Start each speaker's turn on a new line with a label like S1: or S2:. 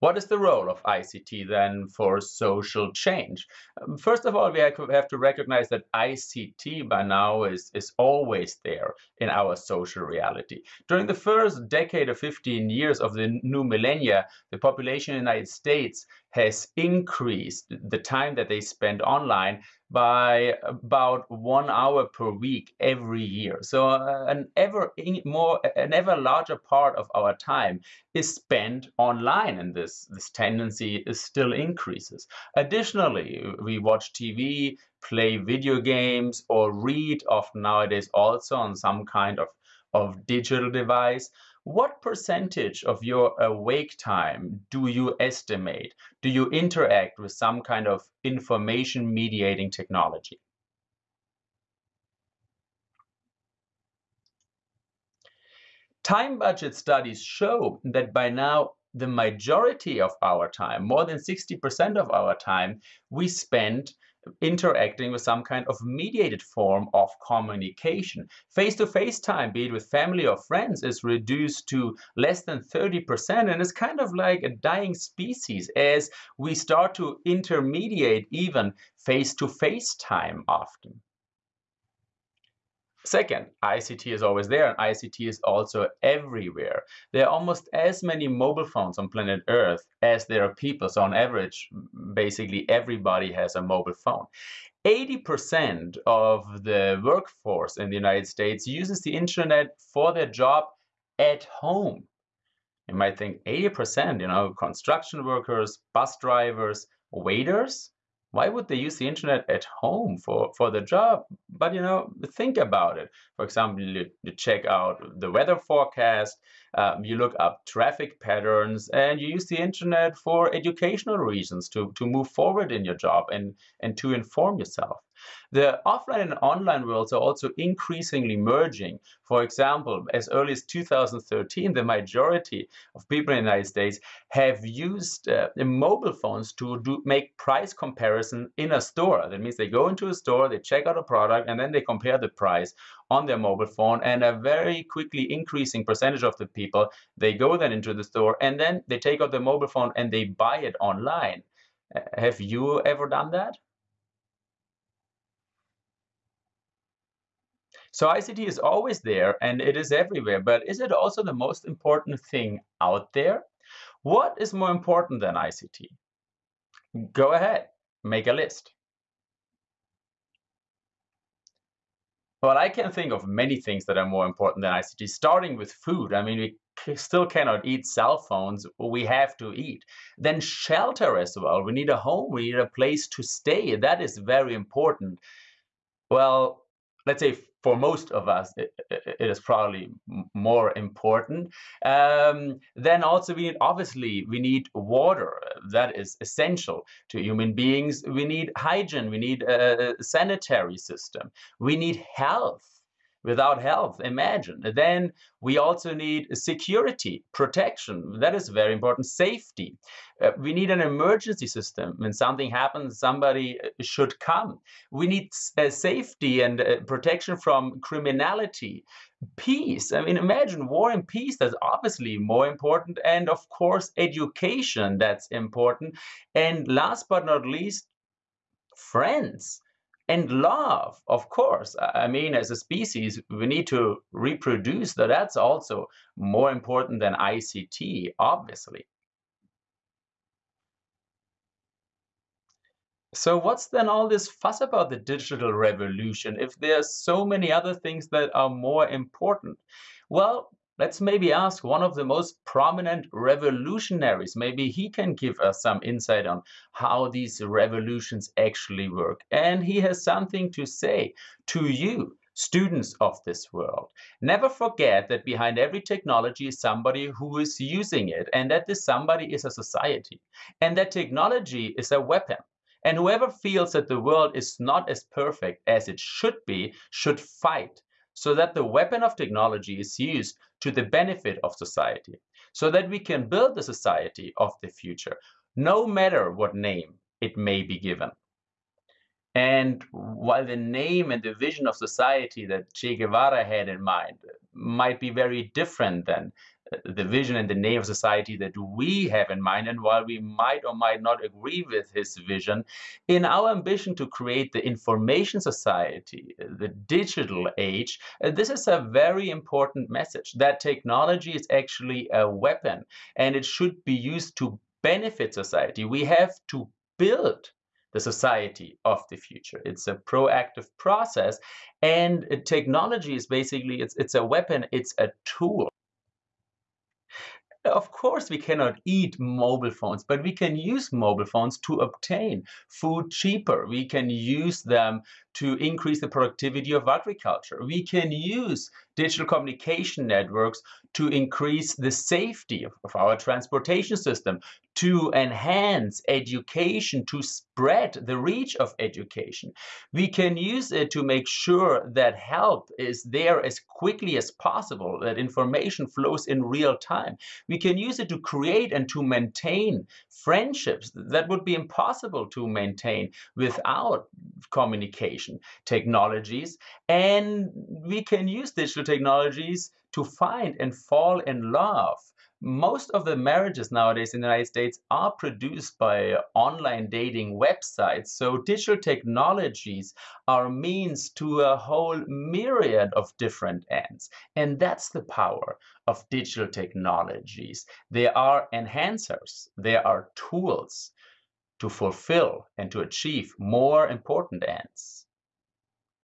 S1: What is the role of ICT then for social change? Um, first of all, we have to recognize that ICT by now is, is always there in our social reality. During the first decade or 15 years of the new millennia, the population in the United States has increased the time that they spend online by about one hour per week every year. So uh, an ever more, an ever larger part of our time is spent online, and this this tendency is still increases. Additionally, we watch TV, play video games, or read often nowadays also on some kind of of digital device. What percentage of your awake time do you estimate? Do you interact with some kind of information mediating technology? Time budget studies show that by now the majority of our time, more than 60% of our time, we spend interacting with some kind of mediated form of communication. Face-to-face -face time, be it with family or friends, is reduced to less than 30%, and it's kind of like a dying species as we start to intermediate even face-to-face -face time often. Second, ICT is always there, and ICT is also everywhere. There are almost as many mobile phones on planet Earth as there are people. So on average, basically everybody has a mobile phone. 80% of the workforce in the United States uses the internet for their job at home. You might think 80%, you know, construction workers, bus drivers, waiters, why would they use the internet at home for, for the job? But you know, think about it. For example, you, you check out the weather forecast, um, you look up traffic patterns, and you use the internet for educational reasons to, to move forward in your job and, and to inform yourself. The offline and online worlds are also increasingly merging. For example, as early as 2013, the majority of people in the United States have used uh, mobile phones to do, make price comparison in a store. That means they go into a store, they check out a product, and then they compare the price on their mobile phone. And a very quickly increasing percentage of the people, they go then into the store and then they take out their mobile phone and they buy it online. Uh, have you ever done that? So ICT is always there and it is everywhere, but is it also the most important thing out there? What is more important than ICT? Go ahead, make a list. Well, I can think of many things that are more important than ICT, starting with food. I mean, we still cannot eat cell phones. We have to eat. Then shelter as well. We need a home. We need a place to stay. That is very important. Well, let's say for most of us, it, it is probably more important. Um, then also we need, obviously, we need water. That is essential to human beings. We need hygiene. We need a sanitary system. We need health without health, imagine. Then we also need security, protection. That is very important. Safety. Uh, we need an emergency system. When something happens, somebody uh, should come. We need uh, safety and uh, protection from criminality. Peace. I mean, imagine war and peace. That's obviously more important. And of course, education. That's important. And last but not least, friends and love of course. I mean as a species we need to reproduce that. That's also more important than ict obviously. So what's then all this fuss about the digital revolution if there's so many other things that are more important? Well Let's maybe ask one of the most prominent revolutionaries. Maybe he can give us some insight on how these revolutions actually work. And he has something to say to you, students of this world. Never forget that behind every technology is somebody who is using it, and that this somebody is a society. And that technology is a weapon. And whoever feels that the world is not as perfect as it should be should fight so that the weapon of technology is used to the benefit of society, so that we can build the society of the future, no matter what name it may be given. And while the name and the vision of society that Che Guevara had in mind might be very different than, the vision and the name of society that we have in mind. And while we might or might not agree with his vision, in our ambition to create the information society, the digital age, uh, this is a very important message that technology is actually a weapon and it should be used to benefit society. We have to build the society of the future. It's a proactive process, and technology is basically it's it's a weapon, it's a tool. Of course, we cannot eat mobile phones, but we can use mobile phones to obtain food cheaper. We can use them to increase the productivity of agriculture. We can use digital communication networks to increase the safety of, of, our transportation system, to enhance education, to spread the reach of education. We can use it to make sure that help is there as quickly as possible, that information flows in real time. We can use it to create and to maintain friendships that would be impossible to maintain without communication technologies. And we can use digital technologies to find and fall in love. Most of the marriages nowadays in the United States are produced by online dating websites. So digital technologies are means to a whole myriad of different ends. And that's the power of digital technologies. They are enhancers, they are tools to fulfill and to achieve more important ends.